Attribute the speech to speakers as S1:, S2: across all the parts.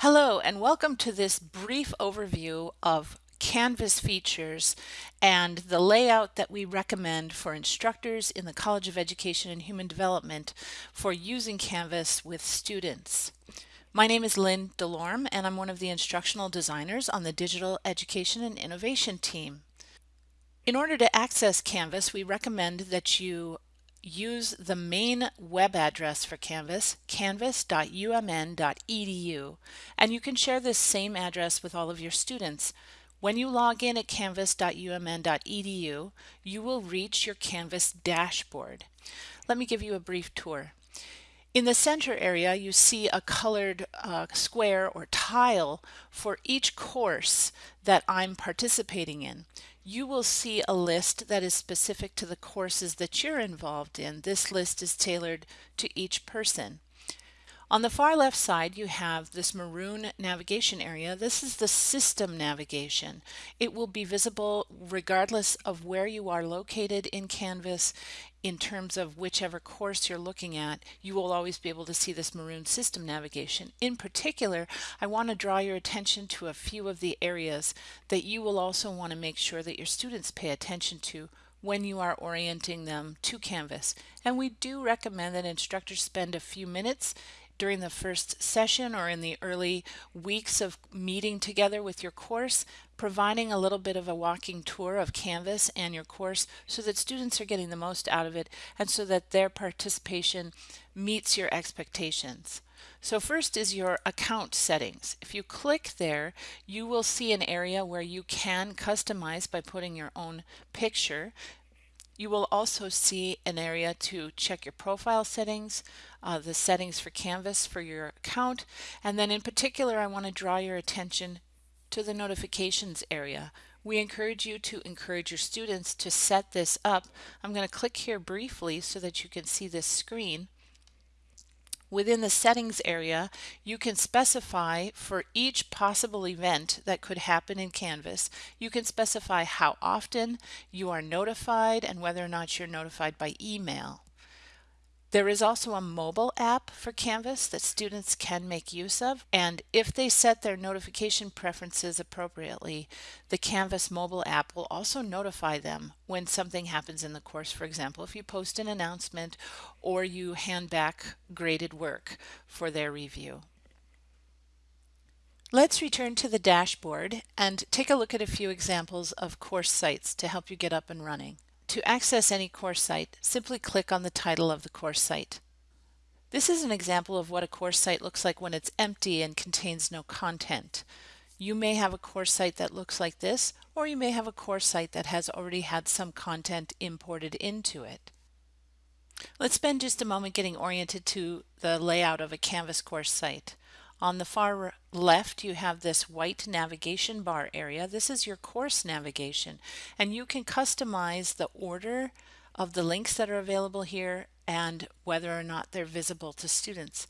S1: Hello and welcome to this brief overview of Canvas features and the layout that we recommend for instructors in the College of Education and Human Development for using Canvas with students. My name is Lynn Delorme and I'm one of the instructional designers on the Digital Education and Innovation team. In order to access Canvas, we recommend that you use the main web address for Canvas, canvas.umn.edu, and you can share this same address with all of your students. When you log in at canvas.umn.edu, you will reach your Canvas dashboard. Let me give you a brief tour. In the center area, you see a colored uh, square or tile for each course that I'm participating in you will see a list that is specific to the courses that you're involved in. This list is tailored to each person. On the far left side, you have this maroon navigation area. This is the system navigation. It will be visible regardless of where you are located in Canvas in terms of whichever course you're looking at, you will always be able to see this maroon system navigation. In particular, I want to draw your attention to a few of the areas that you will also want to make sure that your students pay attention to when you are orienting them to Canvas. And we do recommend that instructors spend a few minutes during the first session or in the early weeks of meeting together with your course, providing a little bit of a walking tour of Canvas and your course so that students are getting the most out of it and so that their participation meets your expectations. So first is your account settings. If you click there, you will see an area where you can customize by putting your own picture. You will also see an area to check your profile settings, uh, the settings for Canvas for your account, and then in particular I want to draw your attention to the notifications area. We encourage you to encourage your students to set this up. I'm going to click here briefly so that you can see this screen. Within the settings area, you can specify for each possible event that could happen in Canvas, you can specify how often you are notified and whether or not you're notified by email. There is also a mobile app for Canvas that students can make use of, and if they set their notification preferences appropriately, the Canvas mobile app will also notify them when something happens in the course. For example, if you post an announcement or you hand back graded work for their review. Let's return to the dashboard and take a look at a few examples of course sites to help you get up and running. To access any course site, simply click on the title of the course site. This is an example of what a course site looks like when it's empty and contains no content. You may have a course site that looks like this, or you may have a course site that has already had some content imported into it. Let's spend just a moment getting oriented to the layout of a Canvas course site. On the far left, you have this white navigation bar area. This is your course navigation, and you can customize the order of the links that are available here and whether or not they're visible to students.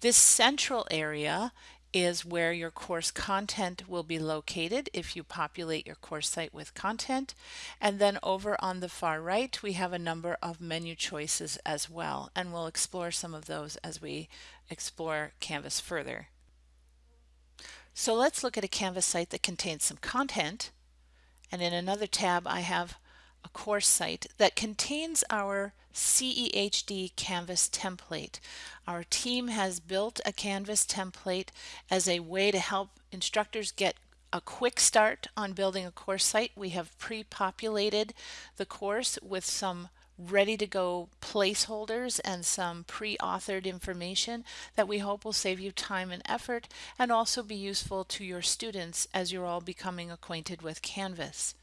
S1: This central area is where your course content will be located if you populate your course site with content. And then over on the far right, we have a number of menu choices as well, and we'll explore some of those as we explore Canvas further. So let's look at a Canvas site that contains some content. And in another tab, I have a course site that contains our CEHD Canvas template. Our team has built a Canvas template as a way to help instructors get a quick start on building a course site. We have pre-populated the course with some ready to go placeholders and some pre-authored information that we hope will save you time and effort and also be useful to your students as you're all becoming acquainted with Canvas.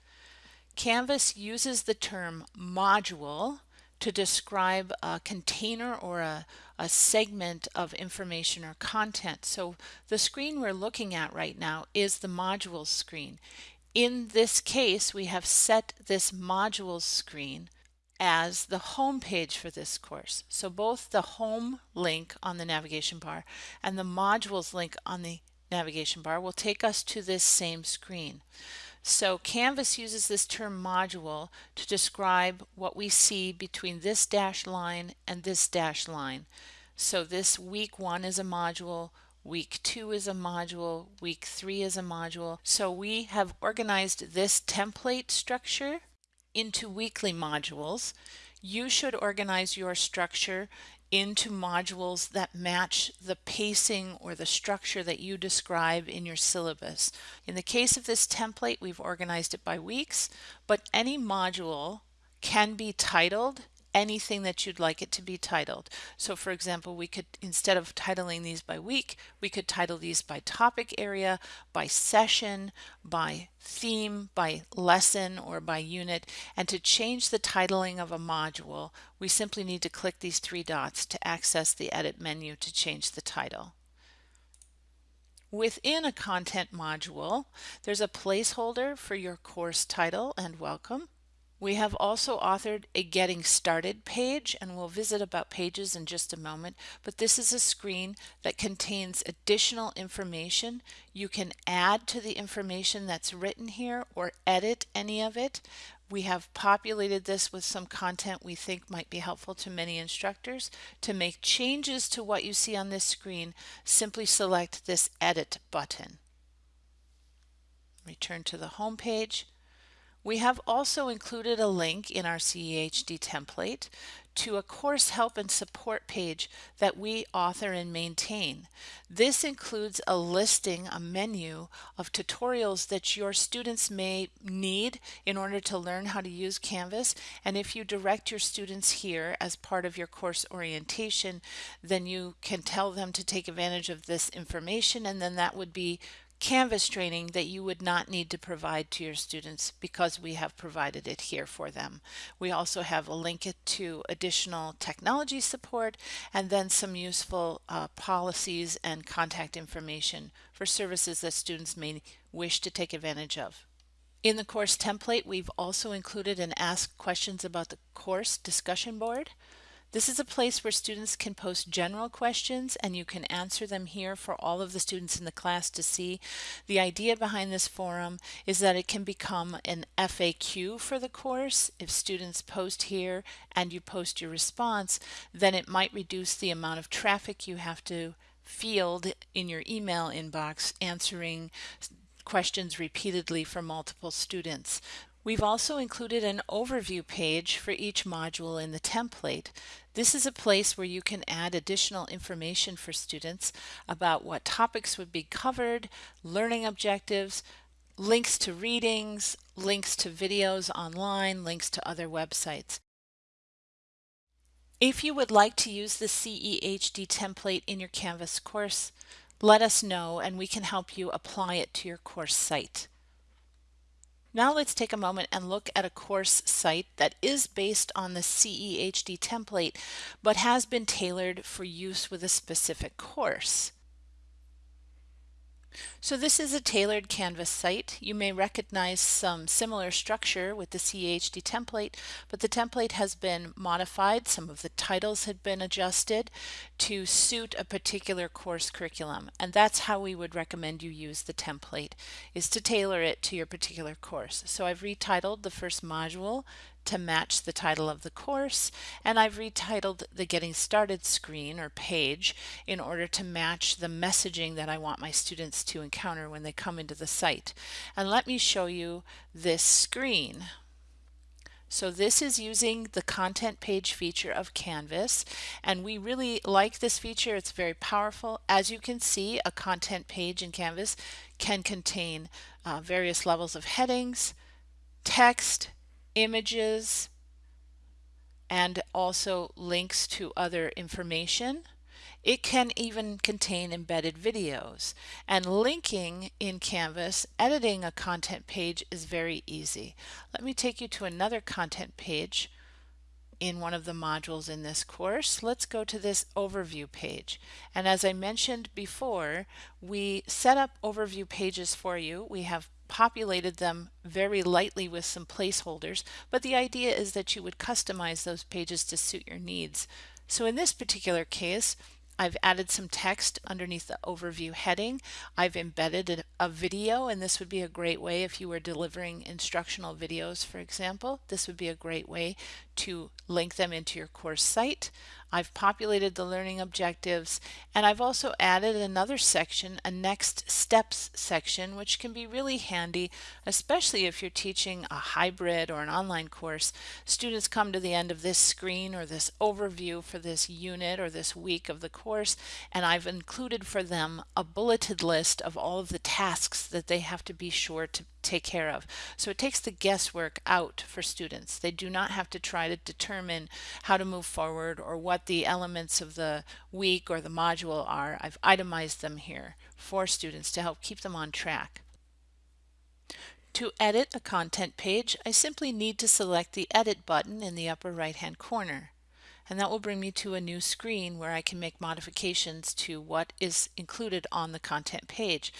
S1: Canvas uses the term module to describe a container or a, a segment of information or content. So the screen we're looking at right now is the modules screen. In this case, we have set this modules screen as the home page for this course. So both the home link on the navigation bar and the modules link on the navigation bar will take us to this same screen. So Canvas uses this term module to describe what we see between this dash line and this dash line. So this week one is a module, week two is a module, week three is a module. So we have organized this template structure into weekly modules. You should organize your structure into modules that match the pacing or the structure that you describe in your syllabus. In the case of this template, we've organized it by weeks, but any module can be titled anything that you'd like it to be titled. So for example, we could, instead of titling these by week, we could title these by topic area, by session, by theme, by lesson, or by unit. And to change the titling of a module, we simply need to click these three dots to access the edit menu to change the title. Within a content module, there's a placeholder for your course title and welcome. We have also authored a Getting Started page, and we'll visit about pages in just a moment, but this is a screen that contains additional information. You can add to the information that's written here or edit any of it. We have populated this with some content we think might be helpful to many instructors. To make changes to what you see on this screen, simply select this Edit button. Return to the home page we have also included a link in our CEHD template to a course help and support page that we author and maintain. This includes a listing, a menu of tutorials that your students may need in order to learn how to use Canvas. And if you direct your students here as part of your course orientation, then you can tell them to take advantage of this information and then that would be Canvas training that you would not need to provide to your students because we have provided it here for them. We also have a link to additional technology support and then some useful uh, policies and contact information for services that students may wish to take advantage of. In the course template, we've also included an Ask Questions About the Course discussion board. This is a place where students can post general questions and you can answer them here for all of the students in the class to see. The idea behind this forum is that it can become an FAQ for the course. If students post here and you post your response, then it might reduce the amount of traffic you have to field in your email inbox answering questions repeatedly for multiple students. We've also included an overview page for each module in the template. This is a place where you can add additional information for students about what topics would be covered, learning objectives, links to readings, links to videos online, links to other websites. If you would like to use the CEHD template in your Canvas course, let us know and we can help you apply it to your course site. Now let's take a moment and look at a course site that is based on the CEHD template, but has been tailored for use with a specific course. So this is a tailored Canvas site. You may recognize some similar structure with the CEHD template, but the template has been modified. Some of the titles had been adjusted to suit a particular course curriculum. And that's how we would recommend you use the template, is to tailor it to your particular course. So I've retitled the first module to match the title of the course and I've retitled the getting started screen or page in order to match the messaging that I want my students to encounter when they come into the site. And let me show you this screen. So this is using the content page feature of Canvas and we really like this feature. It's very powerful. As you can see, a content page in Canvas can contain uh, various levels of headings, text, images, and also links to other information. It can even contain embedded videos. And linking in Canvas, editing a content page is very easy. Let me take you to another content page in one of the modules in this course. Let's go to this overview page. And as I mentioned before, we set up overview pages for you. We have populated them very lightly with some placeholders, but the idea is that you would customize those pages to suit your needs. So in this particular case, I've added some text underneath the overview heading. I've embedded a, video, and this would be a great way if you were delivering instructional videos, for example. This would be a great way to link them into your course site. I've populated the learning objectives, and I've also added another section, a next steps section, which can be really handy, especially if you're teaching a hybrid or an online course. Students come to the end of this screen or this overview for this unit or this week of the course, and I've included for them a bulleted list of all of the tasks that they have to be sure to take care of. So it takes the guesswork out for students. They do not have to try to determine how to move forward or what the elements of the week or the module are. I've itemized them here for students to help keep them on track. To edit a content page, I simply need to select the Edit button in the upper right hand corner. And that will bring me to a new screen where I can make modifications to what is included on the content page.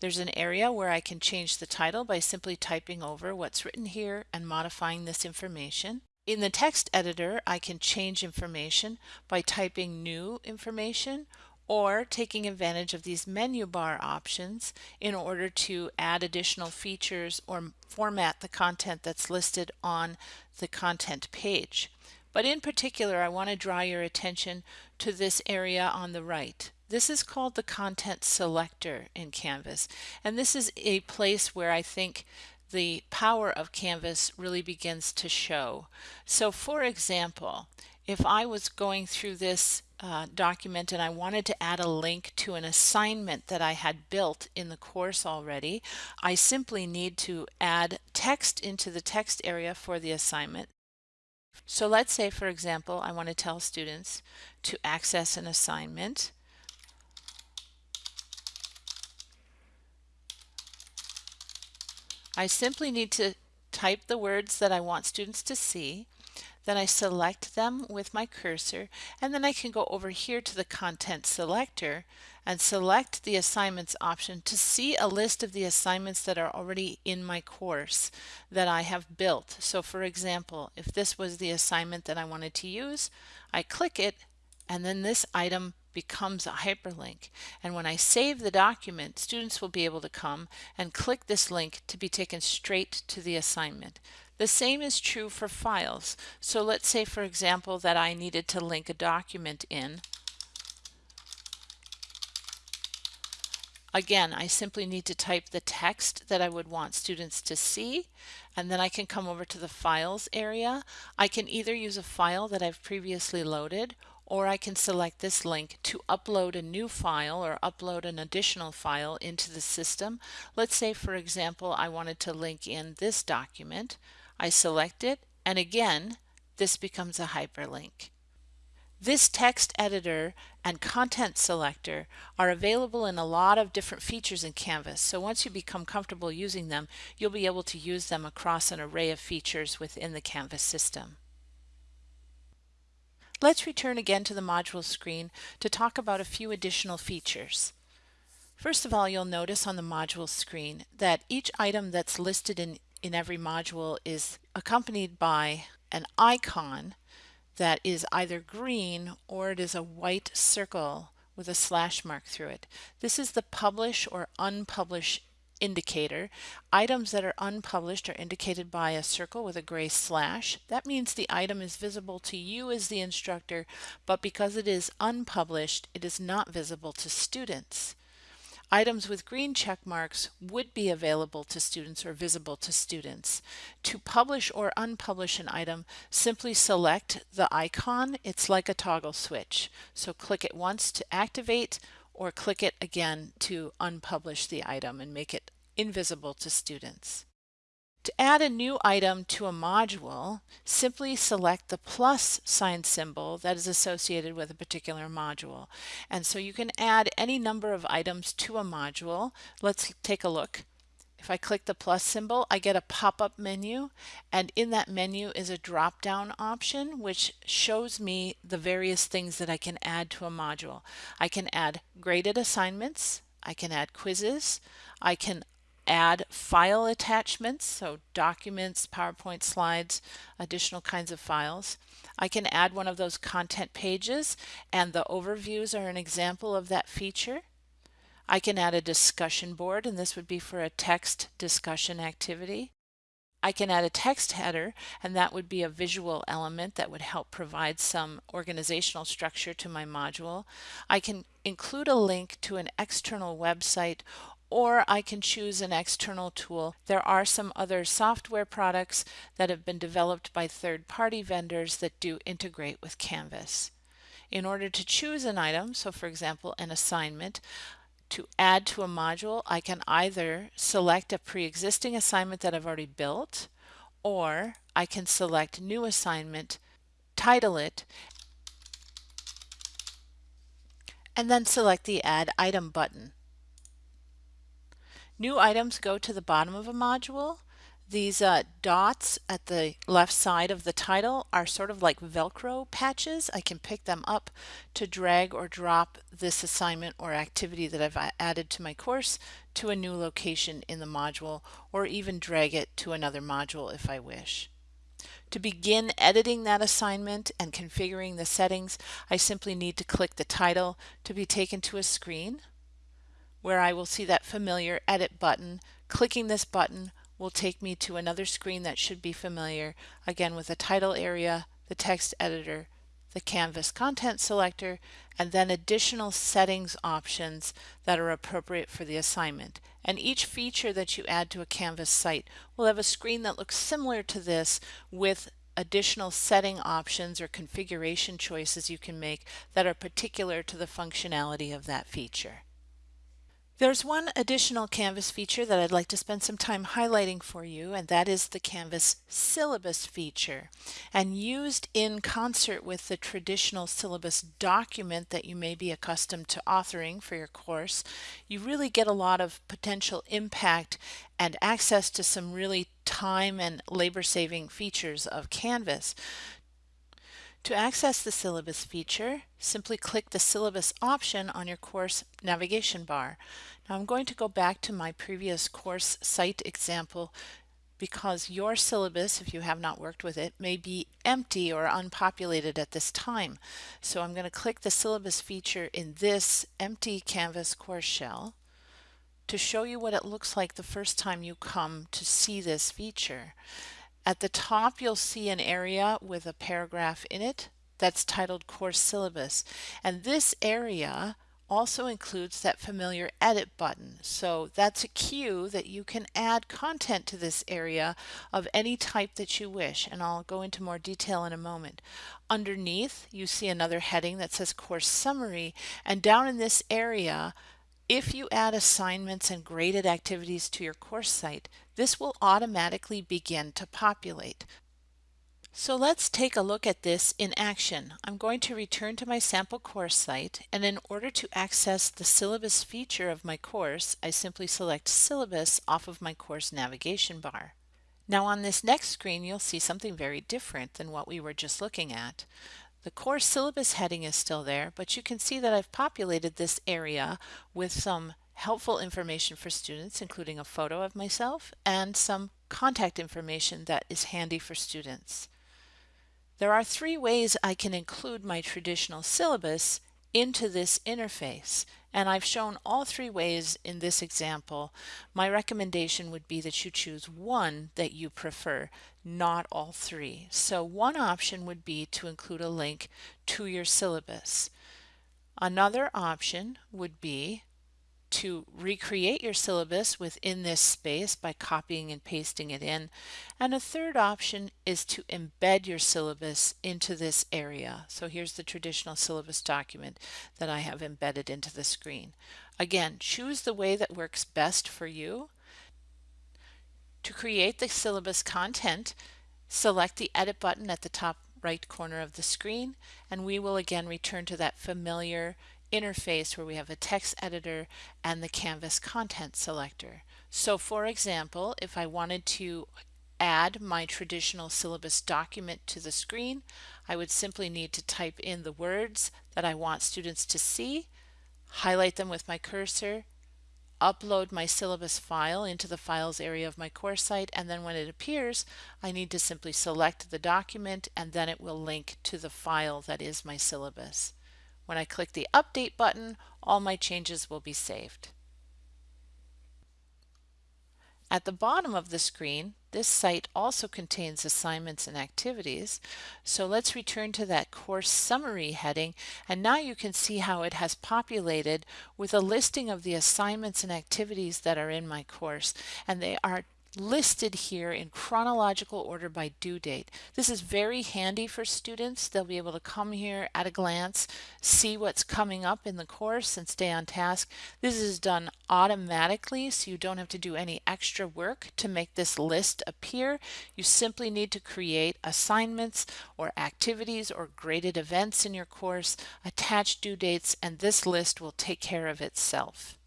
S1: There's an area where I can change the title by simply typing over what's written here and modifying this information. In the text editor, I can change information by typing new information or taking advantage of these menu bar options in order to add additional features or format the content that's listed on the content page. But in particular, I want to draw your attention to this area on the right. This is called the content selector in Canvas. And this is a place where I think the power of Canvas really begins to show. So for example, if I was going through this uh, document and I wanted to add a link to an assignment that I had built in the course already, I simply need to add text into the text area for the assignment. So let's say, for example, I want to tell students to access an assignment. I simply need to type the words that I want students to see. Then I select them with my cursor and then I can go over here to the content selector and select the assignments option to see a list of the assignments that are already in my course that I have built. So for example, if this was the assignment that I wanted to use, I click it and then this item becomes a hyperlink. And when I save the document, students will be able to come and click this link to be taken straight to the assignment. The same is true for files. So let's say, for example, that I needed to link a document in. Again, I simply need to type the text that I would want students to see, and then I can come over to the Files area. I can either use a file that I've previously loaded, or I can select this link to upload a new file or upload an additional file into the system. Let's say, for example, I wanted to link in this document. I select it, and again, this becomes a hyperlink. This text editor and content selector are available in a lot of different features in Canvas. So once you become comfortable using them, you'll be able to use them across an array of features within the Canvas system. Let's return again to the module screen to talk about a few additional features. First of all, you'll notice on the module screen that each item that's listed in, in every module is accompanied by an icon that is either green or it is a white circle with a slash mark through it. This is the publish or unpublish indicator. Items that are unpublished are indicated by a circle with a gray slash. That means the item is visible to you as the instructor, but because it is unpublished, it is not visible to students. Items with green check marks would be available to students or visible to students. To publish or unpublish an item, simply select the icon. It's like a toggle switch. So click it once to activate or click it again to unpublish the item and make it invisible to students. To add a new item to a module, simply select the plus sign symbol that is associated with a particular module. And so you can add any number of items to a module. Let's take a look. If I click the plus symbol, I get a pop-up menu, and in that menu is a drop-down option which shows me the various things that I can add to a module. I can add graded assignments, I can add quizzes, I can add file attachments, so documents, PowerPoint slides, additional kinds of files. I can add one of those content pages, and the overviews are an example of that feature. I can add a discussion board, and this would be for a text discussion activity. I can add a text header and that would be a visual element that would help provide some organizational structure to my module. I can include a link to an external website or I can choose an external tool. There are some other software products that have been developed by third-party vendors that do integrate with Canvas. In order to choose an item, so for example an assignment, to add to a module, I can either select a pre-existing assignment that I've already built, or I can select new assignment, title it, and then select the Add Item button. New items go to the bottom of a module. These uh, dots at the left side of the title are sort of like Velcro patches. I can pick them up to drag or drop this assignment or activity that I've added to my course to a new location in the module or even drag it to another module if I wish. To begin editing that assignment and configuring the settings, I simply need to click the title to be taken to a screen where I will see that familiar edit button. Clicking this button will take me to another screen that should be familiar, again with the title area, the text editor, the Canvas content selector, and then additional settings options that are appropriate for the assignment. And each feature that you add to a Canvas site will have a screen that looks similar to this with additional setting options or configuration choices you can make that are particular to the functionality of that feature. There's one additional Canvas feature that I'd like to spend some time highlighting for you, and that is the Canvas syllabus feature. And used in concert with the traditional syllabus document that you may be accustomed to authoring for your course, you really get a lot of potential impact and access to some really time and labor saving features of Canvas. To access the syllabus feature, simply click the syllabus option on your course navigation bar. Now I'm going to go back to my previous course site example because your syllabus, if you have not worked with it, may be empty or unpopulated at this time. So I'm going to click the syllabus feature in this empty Canvas course shell to show you what it looks like the first time you come to see this feature. At the top, you'll see an area with a paragraph in it that's titled Course Syllabus. And this area also includes that familiar edit button. So that's a cue that you can add content to this area of any type that you wish. And I'll go into more detail in a moment. Underneath, you see another heading that says Course Summary. And down in this area, if you add assignments and graded activities to your course site, this will automatically begin to populate. So let's take a look at this in action. I'm going to return to my sample course site and in order to access the syllabus feature of my course, I simply select syllabus off of my course navigation bar. Now on this next screen you'll see something very different than what we were just looking at. The course syllabus heading is still there, but you can see that I've populated this area with some helpful information for students, including a photo of myself and some contact information that is handy for students. There are three ways I can include my traditional syllabus into this interface. And I've shown all three ways in this example. My recommendation would be that you choose one that you prefer, not all three. So one option would be to include a link to your syllabus. Another option would be to recreate your syllabus within this space by copying and pasting it in. And a third option is to embed your syllabus into this area. So here's the traditional syllabus document that I have embedded into the screen. Again, choose the way that works best for you. To create the syllabus content, select the edit button at the top right corner of the screen and we will again return to that familiar interface where we have a text editor and the Canvas content selector. So for example, if I wanted to add my traditional syllabus document to the screen, I would simply need to type in the words that I want students to see, highlight them with my cursor, upload my syllabus file into the files area of my course site and then when it appears I need to simply select the document and then it will link to the file that is my syllabus. When I click the Update button, all my changes will be saved. At the bottom of the screen, this site also contains assignments and activities. So let's return to that course summary heading and now you can see how it has populated with a listing of the assignments and activities that are in my course and they are listed here in chronological order by due date. This is very handy for students. They'll be able to come here at a glance, see what's coming up in the course and stay on task. This is done automatically so you don't have to do any extra work to make this list appear. You simply need to create assignments or activities or graded events in your course, attach due dates, and this list will take care of itself.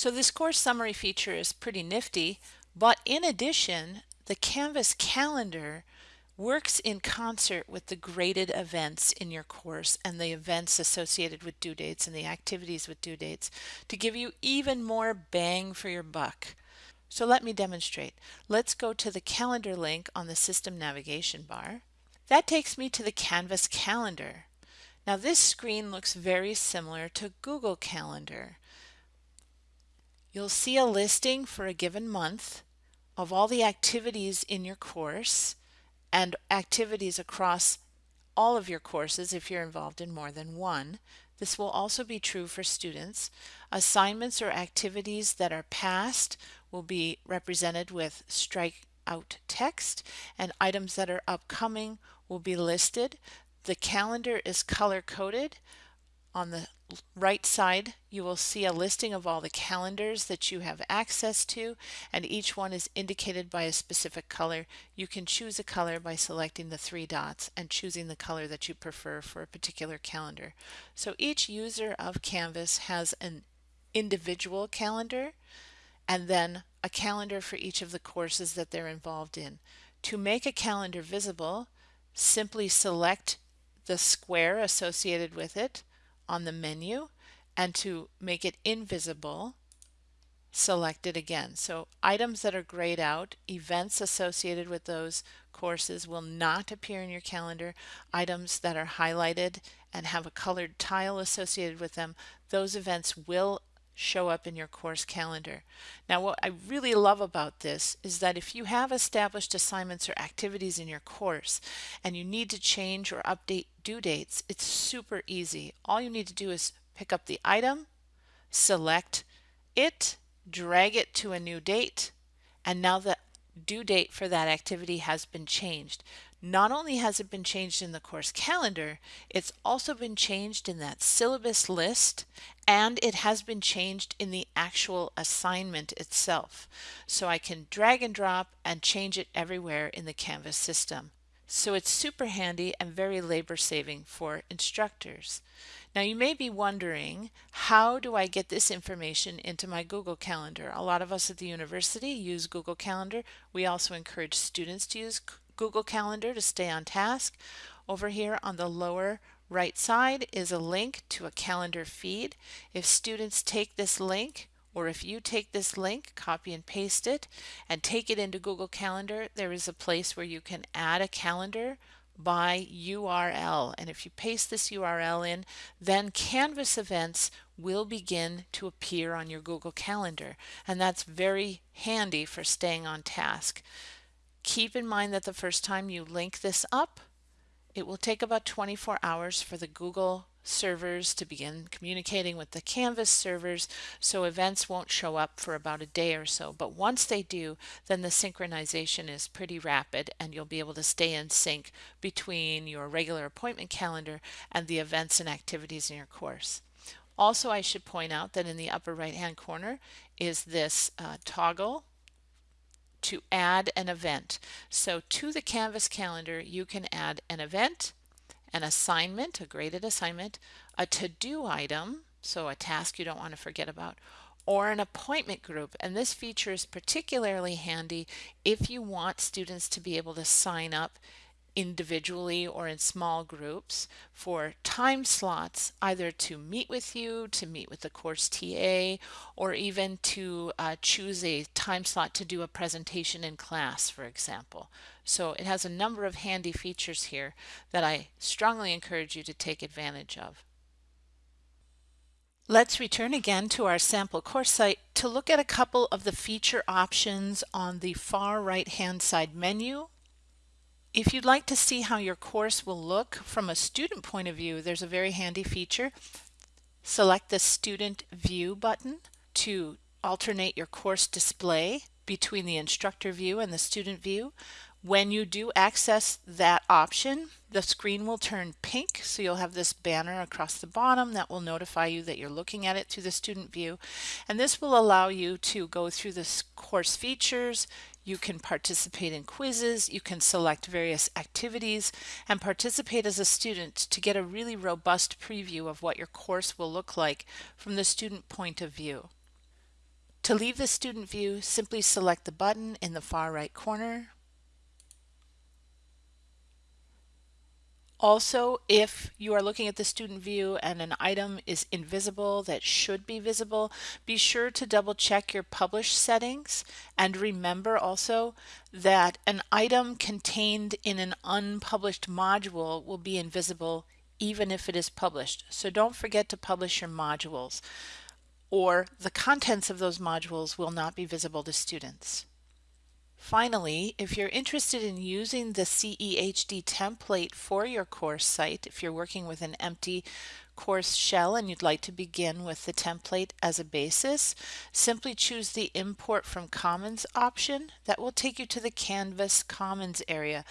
S1: So this course summary feature is pretty nifty, but in addition, the Canvas calendar works in concert with the graded events in your course and the events associated with due dates and the activities with due dates to give you even more bang for your buck. So let me demonstrate. Let's go to the calendar link on the system navigation bar. That takes me to the Canvas calendar. Now this screen looks very similar to Google Calendar. You'll see a listing for a given month of all the activities in your course and activities across all of your courses if you're involved in more than one. This will also be true for students. Assignments or activities that are passed will be represented with strike out text and items that are upcoming will be listed. The calendar is color coded on the right side, you will see a listing of all the calendars that you have access to, and each one is indicated by a specific color. You can choose a color by selecting the three dots and choosing the color that you prefer for a particular calendar. So each user of Canvas has an individual calendar and then a calendar for each of the courses that they're involved in. To make a calendar visible, simply select the square associated with it on the menu and to make it invisible select it again. So items that are grayed out, events associated with those courses will not appear in your calendar. Items that are highlighted and have a colored tile associated with them, those events will show up in your course calendar. Now what I really love about this is that if you have established assignments or activities in your course and you need to change or update due dates, it's super easy. All you need to do is pick up the item, select it, drag it to a new date, and now the due date for that activity has been changed. Not only has it been changed in the course calendar, it's also been changed in that syllabus list and it has been changed in the actual assignment itself. So I can drag and drop and change it everywhere in the Canvas system. So it's super handy and very labor saving for instructors. Now you may be wondering, how do I get this information into my Google Calendar? A lot of us at the university use Google Calendar. We also encourage students to use Google Calendar to stay on task. Over here on the lower right side is a link to a calendar feed. If students take this link, or if you take this link, copy and paste it, and take it into Google Calendar, there is a place where you can add a calendar by URL. And if you paste this URL in, then Canvas events will begin to appear on your Google Calendar. And that's very handy for staying on task. Keep in mind that the first time you link this up, it will take about 24 hours for the Google servers to begin communicating with the Canvas servers, so events won't show up for about a day or so. But once they do, then the synchronization is pretty rapid and you'll be able to stay in sync between your regular appointment calendar and the events and activities in your course. Also, I should point out that in the upper right hand corner is this uh, toggle to add an event. So to the Canvas calendar, you can add an event, an assignment, a graded assignment, a to-do item, so a task you don't want to forget about, or an appointment group. And this feature is particularly handy if you want students to be able to sign up individually or in small groups for time slots, either to meet with you, to meet with the course TA, or even to uh, choose a time slot to do a presentation in class, for example. So it has a number of handy features here that I strongly encourage you to take advantage of. Let's return again to our sample course site to look at a couple of the feature options on the far right hand side menu. If you'd like to see how your course will look from a student point of view, there's a very handy feature. Select the Student View button to alternate your course display between the instructor view and the student view. When you do access that option, the screen will turn pink, so you'll have this banner across the bottom that will notify you that you're looking at it through the student view. And this will allow you to go through the course features, you can participate in quizzes, you can select various activities, and participate as a student to get a really robust preview of what your course will look like from the student point of view. To leave the student view, simply select the button in the far right corner, Also, if you are looking at the student view and an item is invisible that should be visible, be sure to double check your publish settings and remember also that an item contained in an unpublished module will be invisible even if it is published. So don't forget to publish your modules or the contents of those modules will not be visible to students. Finally, if you're interested in using the CEHD template for your course site, if you're working with an empty course shell and you'd like to begin with the template as a basis, simply choose the Import from Commons option. That will take you to the Canvas Commons area.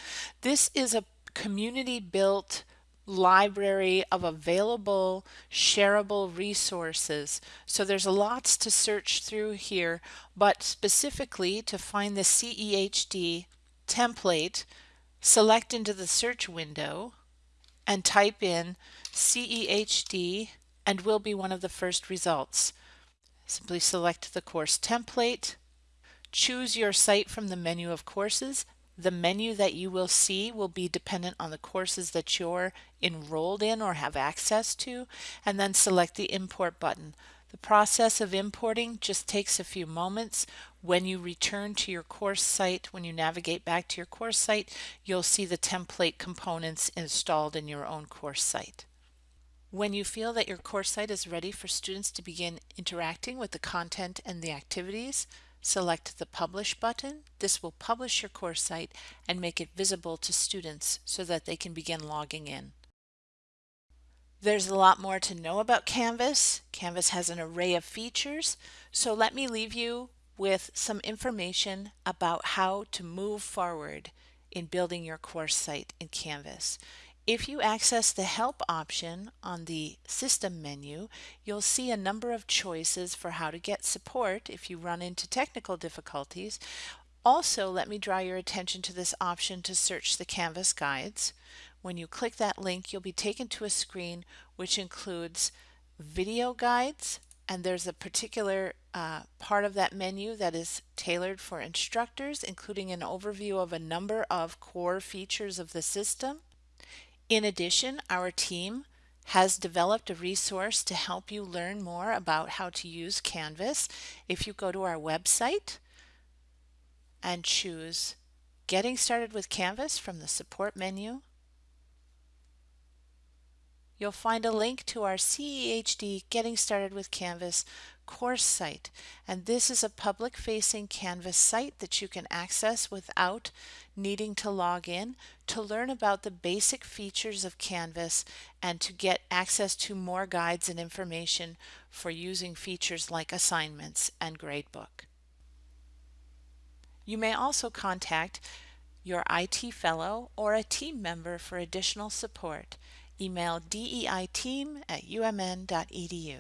S1: This is a community built library of available shareable resources. So there's lots to search through here, but specifically to find the CEHD template, select into the search window and type in CEHD and will be one of the first results. Simply select the course template, choose your site from the menu of courses, the menu that you will see will be dependent on the courses that you're enrolled in or have access to, and then select the import button. The process of importing just takes a few moments. When you return to your course site, when you navigate back to your course site, you'll see the template components installed in your own course site. When you feel that your course site is ready for students to begin interacting with the content and the activities, Select the Publish button. This will publish your course site and make it visible to students so that they can begin logging in. There's a lot more to know about Canvas. Canvas has an array of features, so let me leave you with some information about how to move forward in building your course site in Canvas. If you access the Help option on the System menu, you'll see a number of choices for how to get support if you run into technical difficulties. Also, let me draw your attention to this option to search the Canvas guides. When you click that link, you'll be taken to a screen which includes video guides, and there's a particular uh, part of that menu that is tailored for instructors, including an overview of a number of core features of the system. In addition, our team has developed a resource to help you learn more about how to use Canvas. If you go to our website and choose Getting Started with Canvas from the Support menu, you'll find a link to our CEHD Getting Started with Canvas course site. And this is a public facing Canvas site that you can access without needing to log in to learn about the basic features of Canvas and to get access to more guides and information for using features like assignments and gradebook. You may also contact your IT fellow or a team member for additional support. Email deiteam at umn.edu.